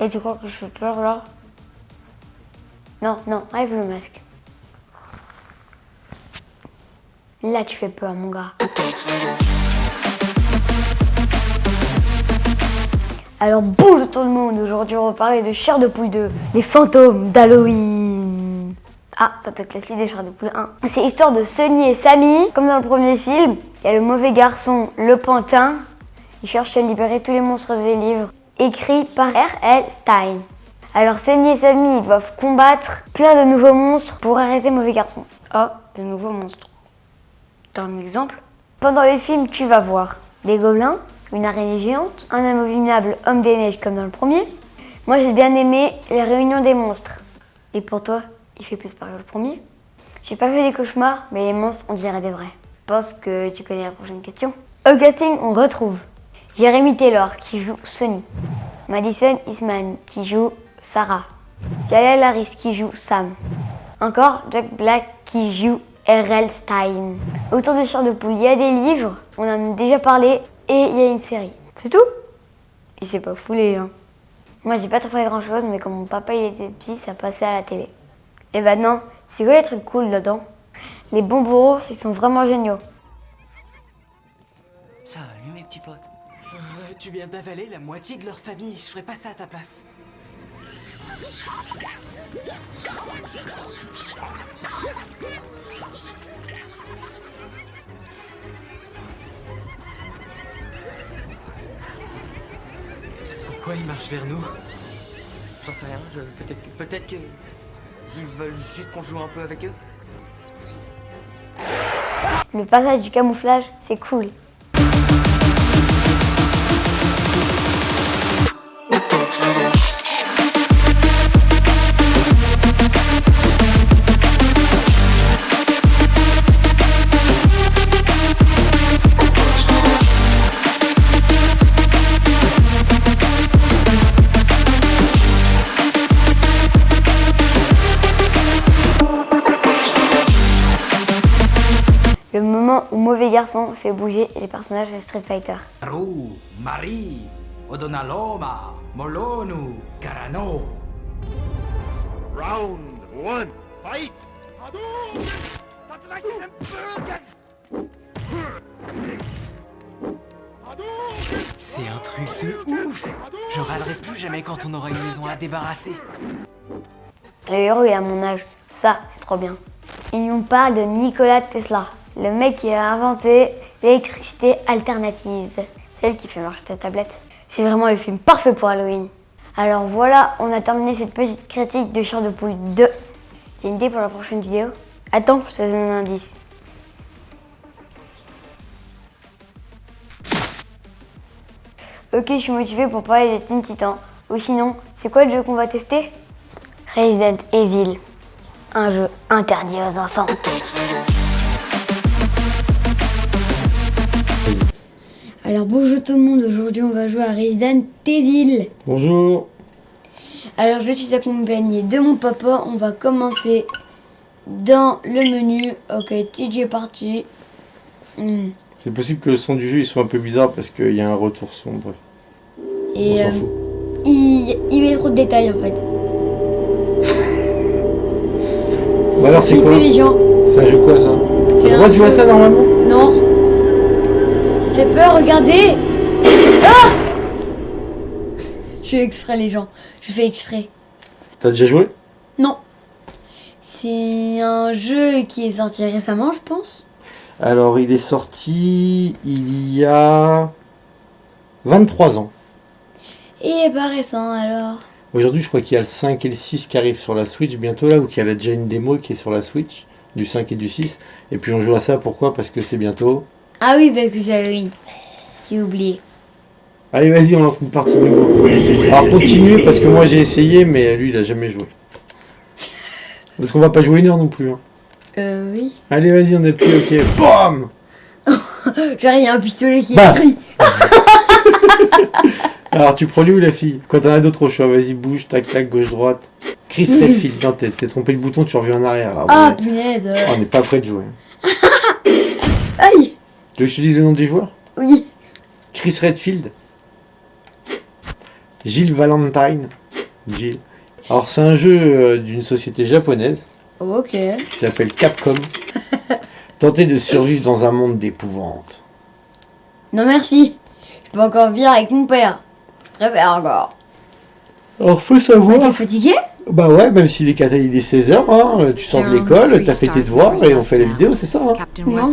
Et tu crois que je fais peur là? Non, non, enlève le masque. Là, tu fais peur, mon gars. Alors bonjour tout le monde, aujourd'hui on va parler de Chair de Poule 2, les fantômes d'Halloween. Ah, ça peut être la des Chair de Poule 1. C'est l'histoire de Sonny et Sammy, comme dans le premier film. Il y a le mauvais garçon, le pantin. Il cherche à libérer tous les monstres des livres, écrit par R.L. Stein. Alors Sonny et Sammy doivent combattre plein de nouveaux monstres pour arrêter mauvais garçon. Oh, de nouveaux monstres. T'as un exemple Pendant le film, tu vas voir des gobelins, une araignée géante, un amovible homme des neiges comme dans le premier. Moi j'ai bien aimé les réunions des monstres. Et pour toi, il fait plus peur que le premier? J'ai pas fait des cauchemars, mais les monstres on dirait des vrais. Je pense que tu connais la prochaine question. Au casting, on retrouve Jérémy Taylor qui joue Sonny, Madison Eastman qui joue Sarah, Gaël Harris qui joue Sam, encore Jack Black qui joue R.L. Stein. Autour de Chair de Poule, il y a des livres, on en a déjà parlé, et il y a une série. C'est tout? Il s'est pas foulé, hein. Moi, j'ai pas trop fait grand chose, mais quand mon papa il était petit, ça passait à la télé. Et maintenant, c'est quoi les trucs cool là-dedans Les bonbons, ils sont vraiment géniaux. Salut mes petits potes. Tu viens d'avaler la moitié de leur famille, je ferais pas ça à ta place. Pourquoi ils marchent vers nous? J'en sais rien, je... peut-être que... Peut-être que... Ils veulent juste qu'on joue un peu avec eux Le passage du camouflage, c'est cool. Où Mauvais Garçon fait bouger les personnages de Street Fighter. Ru, Marie, Odonaloma, Molonu, Carano. Round one, fight! C'est un truc de ouf Je râlerai plus jamais quand on aura une maison à débarrasser. Le héros est à mon âge, ça c'est trop bien. Et on parle de Nikola Tesla, le mec qui a inventé l'électricité alternative, celle qui fait marcher ta tablette. C'est vraiment le film parfait pour Halloween. Alors voilà, on a terminé cette petite critique de Chair de Poule 2. T'as une idée pour la prochaine vidéo? Attends, je te donne un indice. Ok, je suis motivée pour parler des Teen Titans. Ou sinon, c'est quoi le jeu qu'on va tester? Resident Evil. Un jeu interdit aux enfants. Alors bonjour tout le monde, aujourd'hui on va jouer à Resident Evil. Bonjour. Alors je suis accompagnée de mon papa, on va commencer dans le menu. Ok, TJ est parti. Hmm. C'est possible que le son du jeu il soit un peu bizarre parce qu'il y a un retour son, bref. Et On euh, fout. il, il met trop de détails en fait. Bah alors c'est quoi. C'est un jeu quoi ça C'est droit de jouer à ça normalement fait peur, regardez. Ah Je fais exprès les gens. Je fais exprès. T'as déjà joué? Non. C'est un jeu qui est sorti récemment, je pense. Alors il est sorti il y a 23 ans. Et pas récent alors. Aujourd'hui je crois qu'il y a le 5 et le 6 qui arrivent sur la Switch bientôt là, ou qu'il y a déjà une démo qui est sur la Switch, du 5 et du 6. Et puis on joue à ça pourquoi? Parce que c'est bientôt. Ah oui, parce que c'est Halloween. J'ai oublié. Allez vas-y on lance une partie de nouveau. Alors continue parce que moi j'ai essayé mais lui il a jamais joué. Parce qu'on va pas jouer une heure non plus. hein. Euh, oui. Allez vas-y on appuie ok. BAM Genre, il y a un pistolet qui Bah. brille. Alors tu prends lui ou la fille? Quand t'en as d'autres au choix, vas-y bouge, tac tac, gauche droite. Chris Redfield, non t'es t'es trompé le bouton, tu reviens en arrière. Ah, est- punaise. Oh, on n'est pas prêt de jouer. Aïe. Tu veux que je te dise le nom du joueur Oui. Chris Redfield. Gilles Valentine. Gilles. Alors c'est un jeu euh, d'une société japonaise Ok. qui s'appelle Capcom. Tenter de survivre dans un monde d'épouvante. Non merci. Je peux encore vivre avec mon père. Je préfère encore. Alors faut savoir... T'es fatigué? Bah ouais, même s'il est, cata- il est 16h, hein, tu sors de l'école, t'as fait tes devoirs et on fait la vidéo, c'est ça. Hein. Captain Non,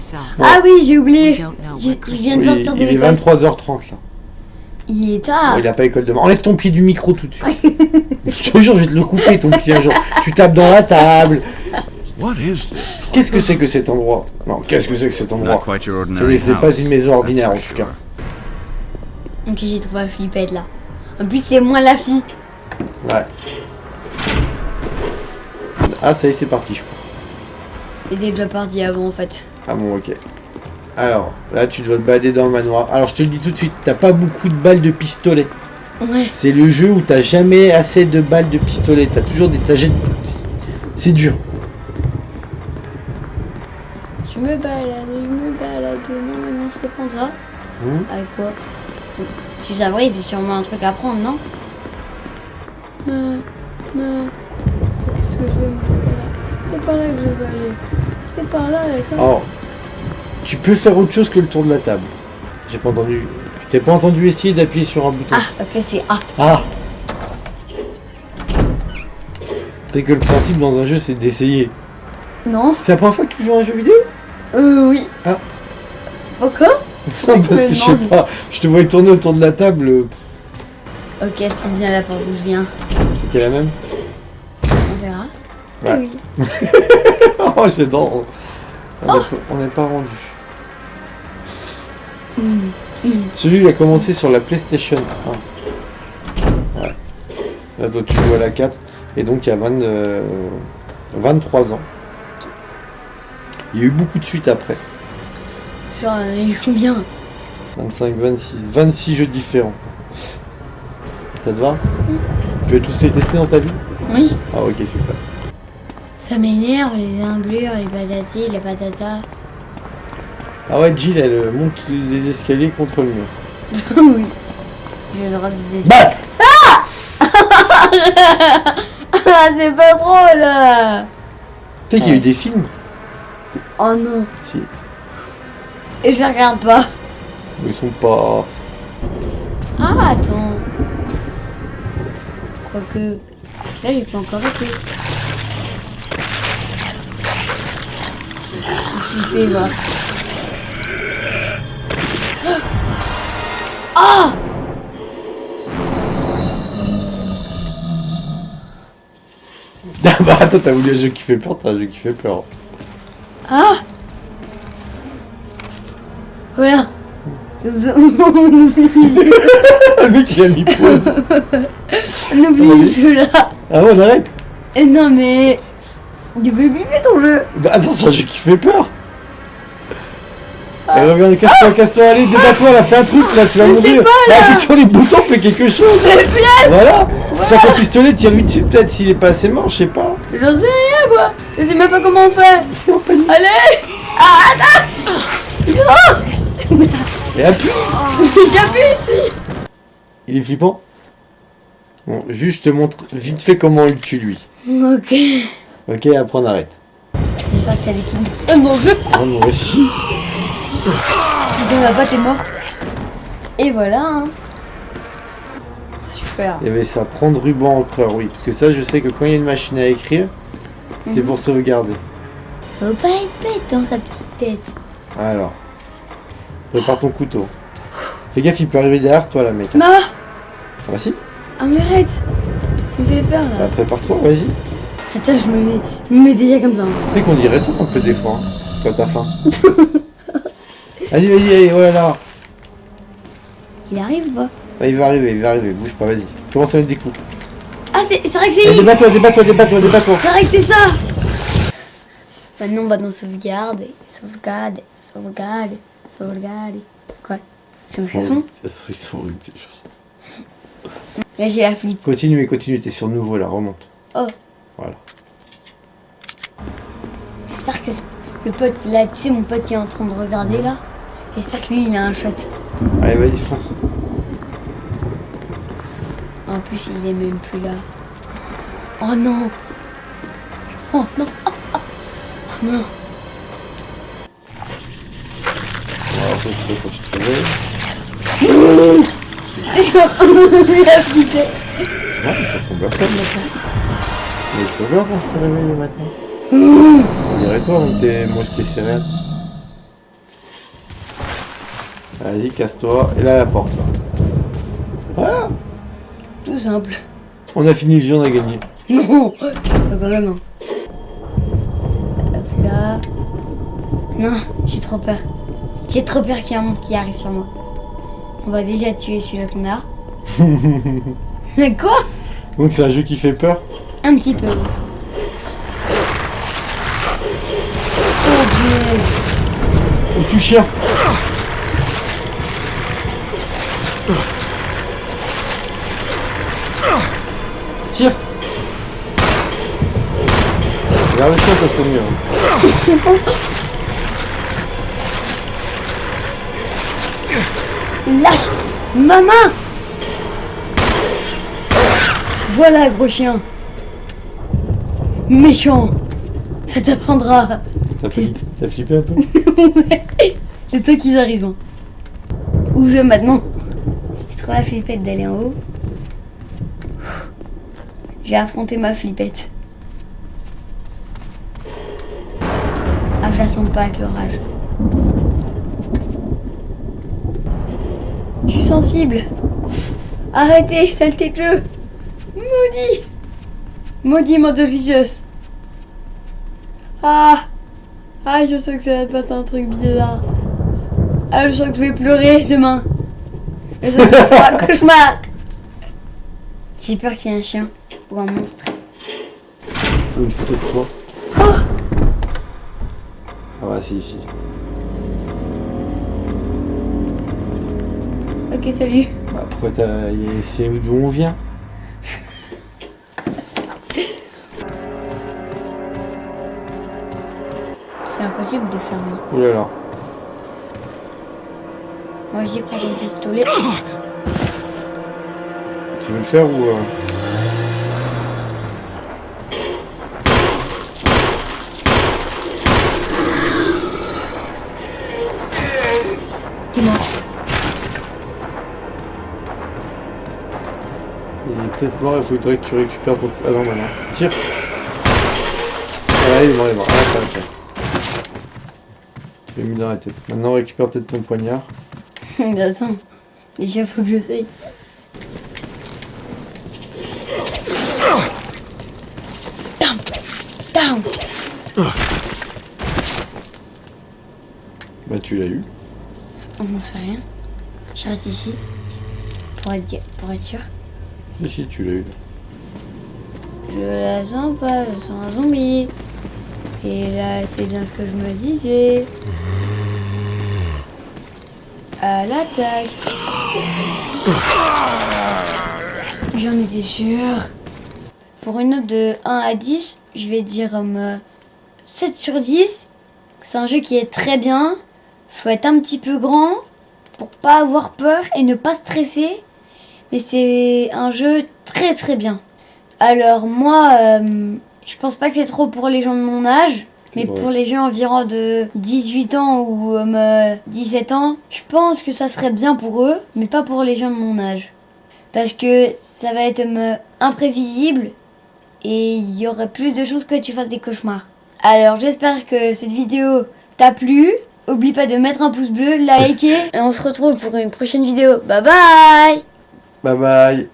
ça. Ah oui, j'ai oublié. Je viens de Oui, sortir de il est l'école. 23h30 là. Il est tard. Bon, il a pas école demain. Enlève ton pied du micro tout de suite. je te jure, je vais te le couper ton pied un jour. Tu tapes dans la table. What is this? Qu'est-ce que c'est que cet endroit? Non, qu'est-ce que c'est que cet Not endroit C'est pas une maison ordinaire en tout cas. Ok, j'ai trouvé la flippette là. En plus, c'est moi la fille. Ouais. Ah ça y est, c'est parti je crois. C'était déjà parti avant en fait. Ah bon, ok. Alors, là tu dois te balader dans le manoir. Alors je te le dis tout de suite, t'as pas beaucoup de balles de pistolet. Ouais. C'est le jeu où t'as jamais assez de balles de pistolet. T'as toujours des tagets. C'est dur. Je me balade, je me balade. Non, non, je peux prendre ça. Hmm Avec quoi? Tu savais, c'est sûrement un truc à prendre, non Mais, mais... Qu'est-ce que je veux moi C'est pas là. C'est pas là que je veux aller. C'est par là, d'accord Alors, tu peux faire autre chose que le tour de la table. J'ai pas entendu. Je t'ai pas entendu essayer d'appuyer sur un bouton. Ah, ok, c'est A. Ah C'est que le principe dans un jeu, c'est d'essayer. Non C'est la première fois que tu joues à un jeu vidéo? Euh, oui. Ah. Pourquoi Non, parce que je sais pas. Je te voyais tourner autour de la table. euh, Ok, c'est bien la porte d'où je viens. C'était la même On verra. Ouais. Oui. Oh, j'adore. On n'est pas- n'est pas rendu. Celui, il a commencé sur la PlayStation 1. Ouais. Là, toi, tu joues à la 4. Et donc, il y a 20, euh, 23 ans. Il y a eu beaucoup de suites après. Genre, il y a eu combien 25, 26, 26 jeux différents. Ça te va Tu veux tous les tester dans ta vie Oui. Ah ok super. Ça m'énerve, les imblures, les patatis, les patatas. Ah ouais Jill elle euh, monte les escaliers contre le mur. oui. J'ai le droit de dire. Bah Ah, c'est pas drôle Tu sais qu'il y a eu des films Oh non. Si. Et je regarde pas. Ils sont pas... Ah, attends. Quoique. Là, j'ai pas encore été. Je suis. Ah Ah bah attends t'as voulu un jeu qui fait peur, t'as un jeu qui fait peur. Ah Voilà. on le mec il a mis pause. oublie le jeu là. Ah ouais on arrête Eh non mais. Tu peux oublier ton jeu. Bah attends c'est un jeu qui fait peur. Allez reviens, casse-toi, casse-toi, allez, débat-toi, là, fais un truc, là, tu vas mourir. là. Appuie sur les boutons, fais quelque chose. Voilà. Sors ton pistolet, tire-lui dessus, peut-être, s'il est pas assez mort, je sais pas. J'en sais rien moi. Je sais même pas comment on fait. Allez Ah attends Et appuie. J'appuie ici Il est flippant Bon, juste je te montre vite fait comment il tue lui. Ok. Ok, après on arrête. J'espère que t'as des dans mon jeu. Ah, moi aussi. Si t'en as pas, t'es mort. Et voilà. Hein. Super. Il y avait ça, prendre ruban encreur, oui. Parce que ça, je sais que quand il y a une machine à écrire, c'est pour sauvegarder. Faut pas être bête dans sa petite tête. Alors. Prépare ton couteau. Fais gaffe, il peut arriver derrière toi, là, mec. Ma Ah bah si. Ah mais arrête Ça me fait peur Bah, là. prépare-toi, vas-y. Attends, je me mets, je me mets déjà comme ça. hein. Tu sais qu'on dirait tout un peu des fois, hein, quand t'as faim. vas-y, vas-y, allez, oh là là. Il arrive ou pas? Bah, il va arriver, il va arriver, bouge pas, vas-y. Commence à mettre des coups. Ah c'est c'est vrai que c'est X débat-toi, débat-toi, débat-toi, débat-toi. C'est vrai que c'est ça Maintenant on va dans sauvegarde, sauvegarde, sauvegarde, sauvegarde. Quoi? C'est une chanson? sur une petite chose. Là j'ai la flip. Continue, continue, t'es sur nouveau là, remonte. Oh. Voilà. J'espère que le pote là, tu sais mon pote qui est en train de regarder là. J'espère que lui il a un shot. Allez, vas-y, fonce. En plus, il est même plus là. Oh non Oh non Oh non Ça c'était quand tu te réveilles. T'es en train de me la flipper Ouais, ça fait personne maintenant. Mais tu vois quand je te réveille le matin On dirait toi tes mosquées céréales. Vas-y, casse-toi. Et là, la porte. Là. Voilà Tout simple. On a fini le jeu, on a gagné. Non Pas hein. Hop là. Non, j'ai trop peur. J'ai trop peur qu'il y ait un monstre qui arrive sur moi. On va déjà tuer celui-là qu'on a. Mais quoi? Donc c'est un jeu qui fait peur? Un petit peu. Oh punaise. Oh, tu chien Tire Regarde le chien, ça serait mieux. hein. Lâche Ma main Voilà, gros chien. Méchant. Ça t'apprendra. T'as flippé, un peu C'est toi qu'ils arrivent. Hein. Où je maintenant J'ai trop la flippette d'aller en haut. J'ai affronté ma flippette. Ah, je la sens pas avec l'orage. Je suis sensible. Arrêtez, saleté de jeu. Maudit. Maudit, Mother Jesus. Ah. Ah, je sens que ça va te passer un truc bizarre. Ah, je sens que je vais pleurer demain. Je sens que je vais faire un cauchemar. J'ai peur qu'il y ait un chien ou un monstre. Une photo de toi. Oh Ah ouais, si, ici. Ok, salut. Bah, pourquoi t'as... C'est d'où on vient? C'est impossible de fermer. Oh là là. Moi, j'y prends ton pistolet. Tu veux le faire ou... euh, peut-être mort, il faudrait que tu récupères ton... Ah non, maintenant. Tire Ah, il est mort, il est mort. Ah, attends, attends. Tu l'as mis dans la tête. Maintenant, récupère peut-être ton poignard. Attends. Déjà, faut que j'essaye. Down. Down. Bah, tu l'as eu. On n'en sait rien. Je reste ici. Pour être, pour être sûr. Si, si, tu l'as eu. Je la sens pas, je sens un zombie. Et là, c'est bien ce que je me disais. À l'attaque. J'en étais sûre. Pour une note de 1 à 10, je vais dire euh, 7 sur 10. C'est un jeu qui est très bien. Faut être un petit peu grand pour pas avoir peur et ne pas stresser. Mais c'est un jeu très très bien. Alors moi, euh, je pense pas que c'est trop pour les gens de mon âge, mais Ouais. pour les gens environ de 18 ans ou euh, 17 ans, je pense que ça serait bien pour eux, mais pas pour les gens de mon âge. Parce que ça va être euh, imprévisible et il y aurait plus de chances que tu fasses des cauchemars. Alors j'espère que cette vidéo t'a plu. Oublie pas de mettre un pouce bleu, liker et on se retrouve pour une prochaine vidéo. Bye bye Bye bye